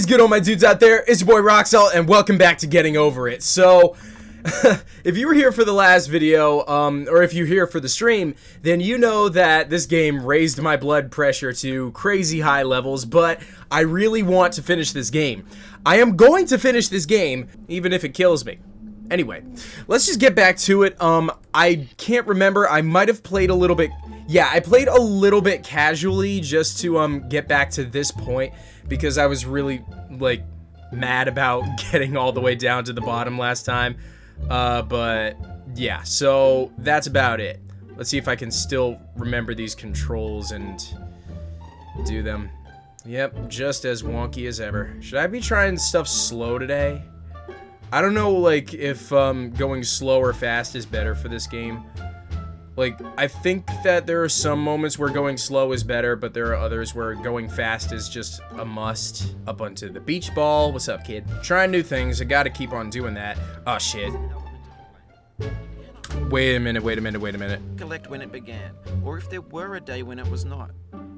is good, all my dudes out there? It's your boy Roxel, and welcome back to Getting Over It. So, if you were here for the last video, um, or if you're here for the stream, then you know that this game raised my blood pressure to crazy high levels, but I really want to finish this game. I am going to finish this game, even if it kills me. Anyway, let's just get back to it. Um, I can't remember. I might have played a little bit... Yeah, I played a little bit casually just to um get back to this point because I was really, like, mad about getting all the way down to the bottom last time. Uh, but, yeah, so that's about it. Let's see if I can still remember these controls and do them. Yep, just as wonky as ever. Should I be trying stuff slow today? I don't know, like, if um, going slow or fast is better for this game. Like, I think that there are some moments where going slow is better, but there are others where going fast is just a must. Up onto the beach ball. What's up, kid? Trying new things. I gotta keep on doing that. Oh, shit. Wait a minute, wait a minute, wait a minute. Collect when it began, or if there were a day when it was not.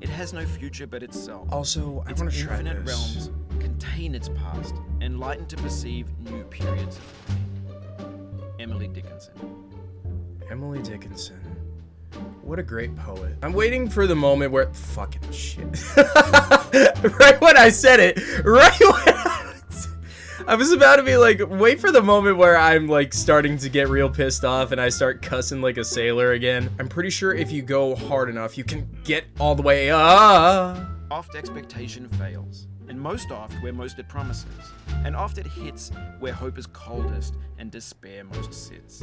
It has no future but itself. Also, I its want to try this. infinite this. realms contain its past, enlightened to perceive new periods of time. Emily Dickinson. Emily Dickinson. What a great poet. I'm waiting for the moment where fucking shit. right when I said it, right when I was, I was about to be like, wait for the moment where I'm like starting to get real pissed off and I start cussing like a sailor again. I'm pretty sure if you go hard enough, you can get all the way up. Oft expectation fails, and most oft where most it promises, and oft it hits where hope is coldest and despair most sits.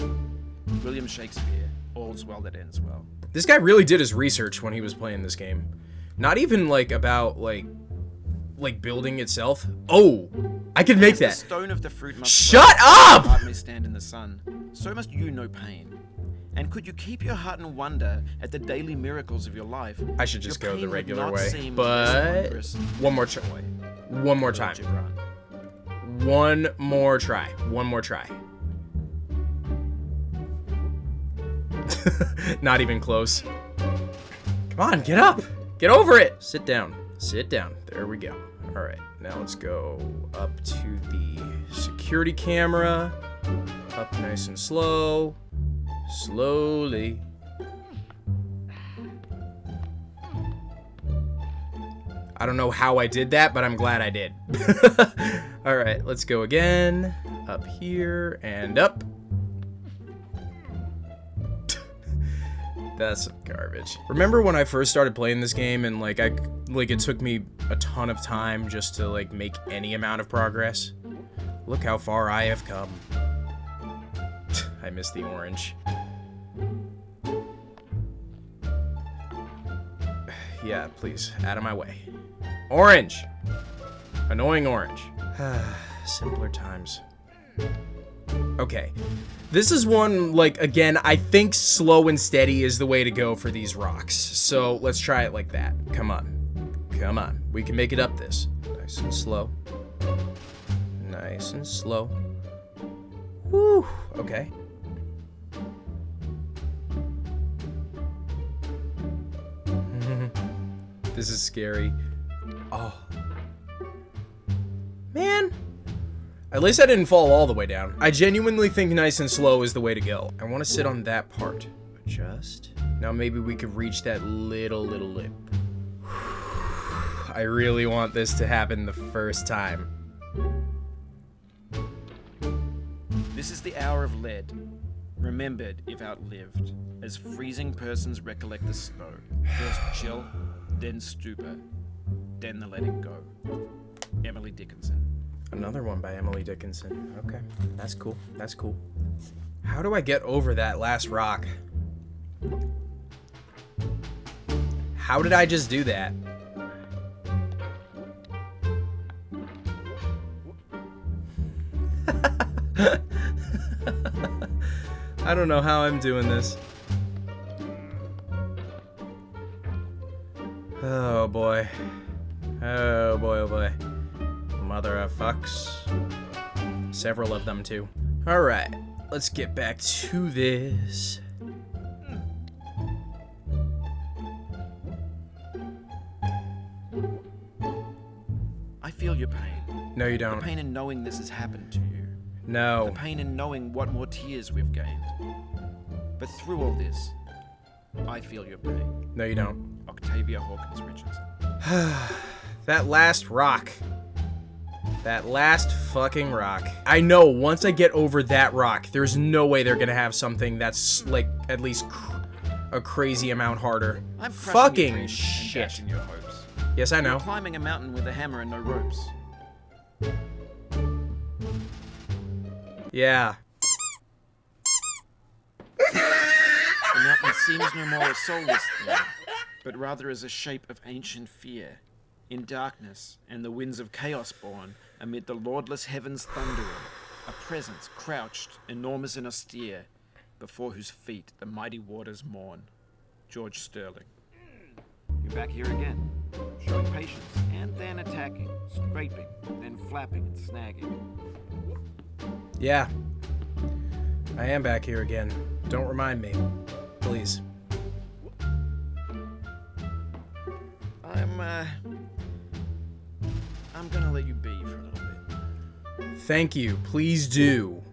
William Shakespeare, all's well that ends well. This guy really did his research when he was playing this game. Not even like about like like building itself. Oh, I could make that. stone of the fruit must Shut up! Heart may stand in the sun, so must you know pain. And could you keep your heart in wonder at the daily miracles of your life? I should just your go the regular way. But one more try. One more time. One more try. One more try. Not even close. Come on, get up. Get over it. Sit down. Sit down. There we go. All right. Now let's go up to the security camera. Up nice and slow. Slowly. I don't know how I did that, but I'm glad I did. All right, let's go again. Up here and up. That's garbage. Remember when I first started playing this game and like I like it took me a ton of time just to like make any amount of progress? Look how far I have come. I miss the orange. yeah, please, out of my way. Orange! Annoying orange. Simpler times. Okay. This is one, like, again, I think slow and steady is the way to go for these rocks. So let's try it like that. Come on. Come on. We can make it up this. Nice and slow. Nice and slow. Whew. Okay. this is scary. Oh. Man. At least I didn't fall all the way down. I genuinely think nice and slow is the way to go. I want to sit on that part. Adjust. Now maybe we could reach that little, little lip. I really want this to happen the first time. This is the hour of lead, remembered if outlived, as freezing persons recollect the snow. First chill, then stupor, then the letting go. Emily Dickinson. Another one by Emily Dickinson. Okay, that's cool. That's cool. How do I get over that last rock? How did I just do that? I don't know how I'm doing this. Oh boy. Oh boy, oh boy. Mother of fucks. Several of them, too. Alright, let's get back to this. I feel your pain. No, you don't. The pain in knowing this has happened to you. No. The pain in knowing what more tears we've gained. But through all this, I feel your pain. No, you don't. Octavia Hawkins Richardson. That last rock. That last fucking rock. I know once I get over that rock, there's no way they're gonna have something that's like at least cr- a crazy amount harder. I'm Fucking shit. your hopes. Yes, I know. Climbing a mountain with a hammer and no ropes. Yeah. The mountain seems no more a soulless thing, but rather as a shape of ancient fear, in darkness and the winds of chaos born, amid the lordless heavens thundering, a presence crouched, enormous and austere, before whose feet the mighty waters mourn. George Sterling. You're back here again, showing patience, and then attacking, scraping, then flapping and snagging. Yeah. I am back here again. Don't remind me. Please. I'm, uh. I'm gonna let you Thank you. Please do.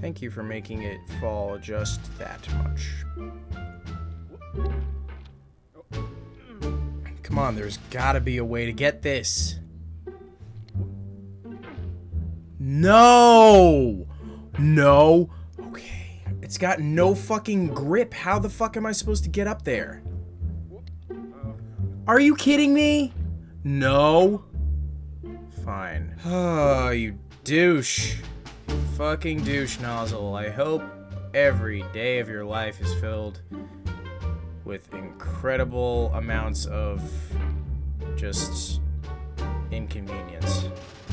Thank you for making it fall just that much. Come on, there's gotta be a way to get this. No! No! Okay. It's got no fucking grip. How the fuck am I supposed to get up there? Are you kidding me? No. Fine. Oh, you douche. Fucking douche nozzle. I hope every day of your life is filled with incredible amounts of just inconvenience.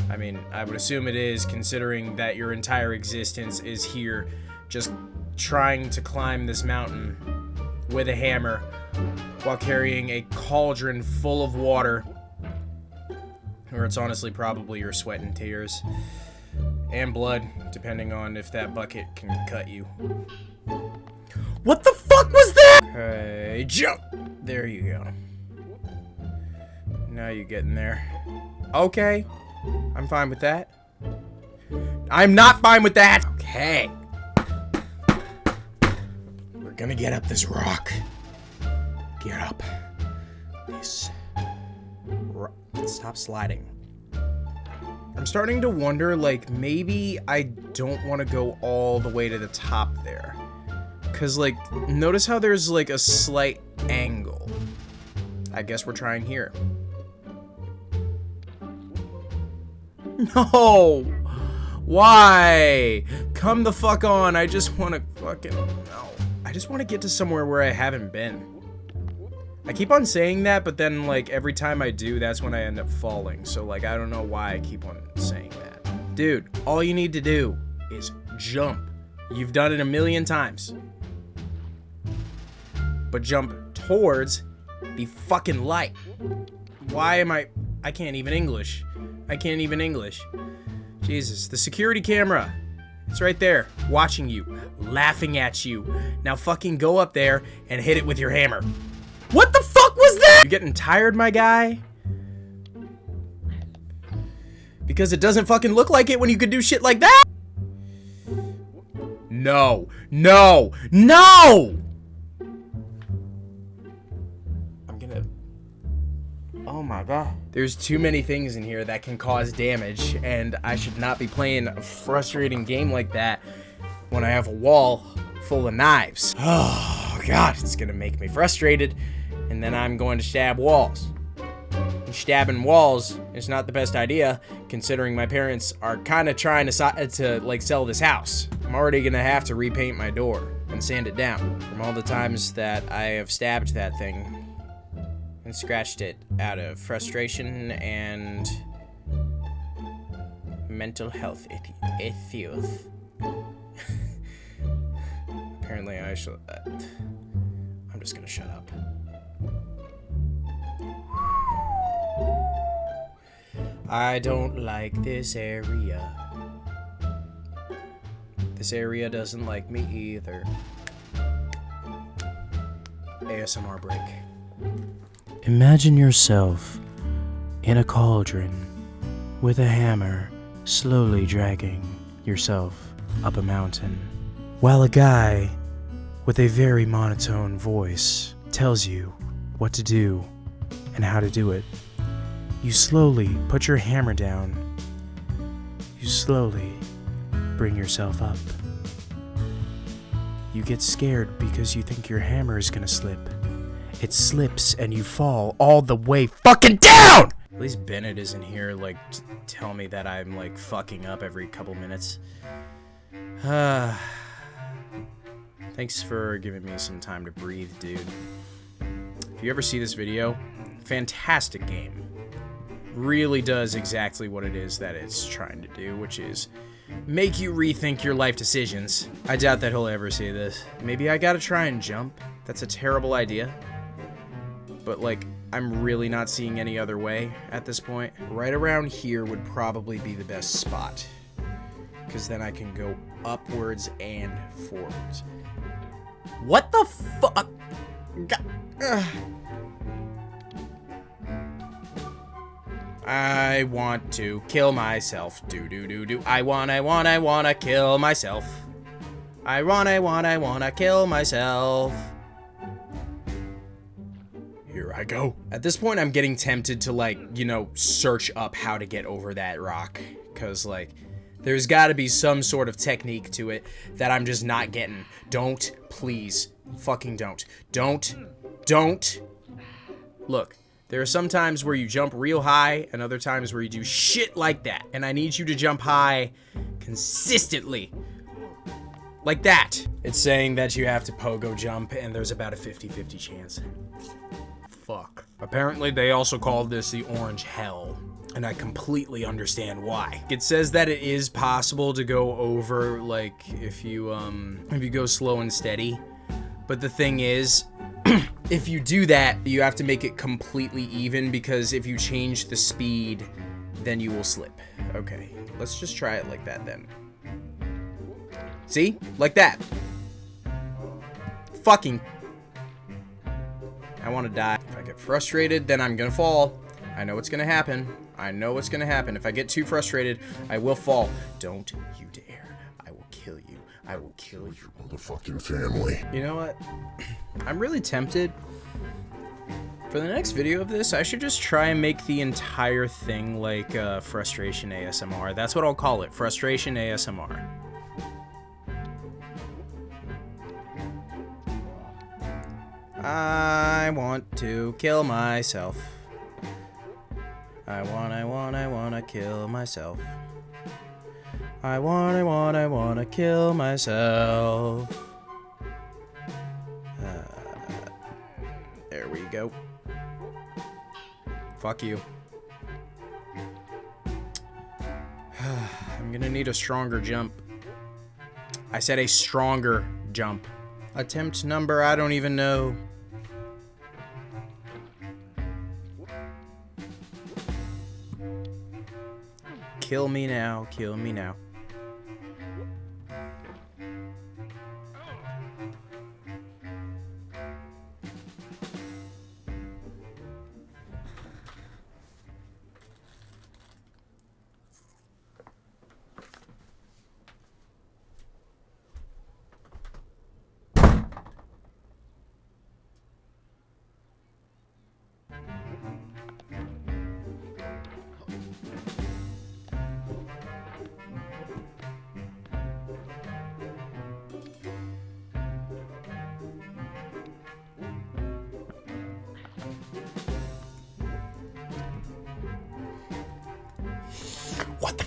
I mean, I would assume it is, considering that your entire existence is here just trying to climb this mountain with a hammer while carrying a cauldron full of water. Or it's honestly probably your sweat and tears. And blood, depending on if that bucket can cut you. What the fuck was that? Hey, jump! There you go. Now you're getting there. Okay. I'm fine with that. I'm not fine with that! Okay. We're gonna get up this rock. Get up. This. Stop sliding. I'm starting to wonder, like, maybe I don't want to go all the way to the top there. Because, like, notice how there's, like, a slight angle. I guess we're trying here. No! Why? Come the fuck on. I just want to fucking... No. I just want to get to somewhere where I haven't been. I keep on saying that, but then, like, every time I do, that's when I end up falling. So, like, I don't know why I keep on saying that. Dude, all you need to do is jump. You've done it a million times. But jump towards the fucking light. Why am I... I can't even English. I can't even English. Jesus, the security camera. It's right there, watching you, laughing at you. Now fucking go up there and hit it with your hammer. What the fuck was that? You getting tired, my guy? Because it doesn't fucking look like it when you could do shit like that? No. No. No! I'm gonna... Oh my god. There's too many things in here that can cause damage, and I should not be playing a frustrating game like that when I have a wall full of knives. Oh god, it's gonna make me frustrated, and then I'm going to stab walls. Stabbing walls is not the best idea, considering my parents are kind of trying to, to like sell this house. I'm already gonna have to repaint my door and sand it down from all the times that I have stabbed that thing and scratched it out of frustration and mental health issues. Apparently, I should. Uh, I'm just gonna shut up. I don't like this area. This area doesn't like me either. ASMR break. Imagine yourself in a cauldron with a hammer slowly dragging yourself up a mountain, while a guy with a very monotone voice tells you what to do and how to do it. You slowly put your hammer down. You slowly bring yourself up. You get scared because you think your hammer is gonna slip. It slips and you fall all the way fucking down! At least Bennett isn't here, like, tell me that I'm, like, fucking up every couple minutes. Thanks for giving me some time to breathe, dude. If you ever see this video, fantastic game. Really does exactly what it is that it's trying to do, which is make you rethink your life decisions. I doubt that he'll ever see this. Maybe I gotta try and jump. That's a terrible idea. But, like, I'm really not seeing any other way at this point. Right around here would probably be the best spot. Because then I can go upwards and forwards. What the fuck? Uh, I want to kill myself. Do do do do. I want, I want, I wanna kill myself. I want, I want, I wanna kill myself. Here I go. At this point, I'm getting tempted to, like, you know, search up how to get over that rock. Because, like, there's got to be some sort of technique to it that I'm just not getting. Don't, please, fucking don't. Don't, don't. Look, there are some times where you jump real high and other times where you do shit like that. And I need you to jump high consistently. Like that. It's saying that you have to pogo jump and there's about a 50-50 chance. Fuck. Apparently they also called this the orange hell. And I completely understand why. It says that it is possible to go over, like, if you, um, if you go slow and steady. But the thing is, if you do that, you have to make it completely even because if you change the speed, then you will slip. Okay, let's just try it like that then. See? Like that. Fucking. I want to die. If I get frustrated, then I'm gonna fall. I know what's gonna happen. I know what's gonna happen. If I get too frustrated, I will fall. Don't you dare. I will kill you. I will kill your motherfucking family. You know what? I'm really tempted. For the next video of this, I should just try and make the entire thing like uh, Frustration ASMR. That's what I'll call it, Frustration ASMR. I want to kill myself. I want, I want, I want to kill myself. I want, I want, I want to kill myself. Uh, there we go. Fuck you. I'm gonna need a stronger jump. I said a stronger jump. Attempt number, I don't even know. Kill me now, kill me now.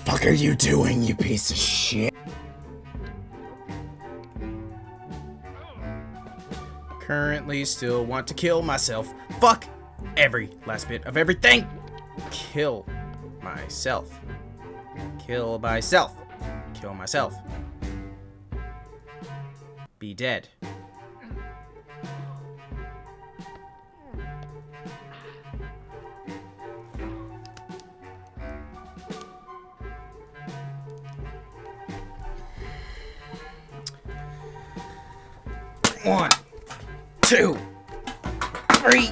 Fuck are you doing, you piece of shit? Currently still want to kill myself. Fuck every last bit of everything. Kill myself. Kill myself. Kill myself. Be dead. One, two, three,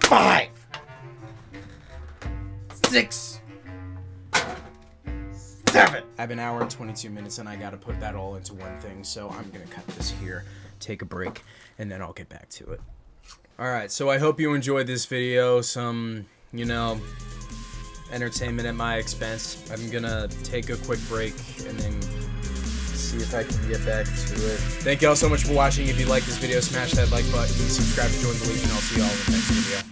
Five. Six. Seven. I have an hour and 22 minutes and I gotta put that all into one thing, so I'm gonna cut this here, take a break, and then I'll get back to it. Alright, so I hope you enjoyed this video. Some, you know, entertainment at my expense. I'm gonna take a quick break and then if I can get back to it. Thank you all so much for watching. If you like this video, smash that like button, subscribe to join the Legion. I'll see you all in the next video.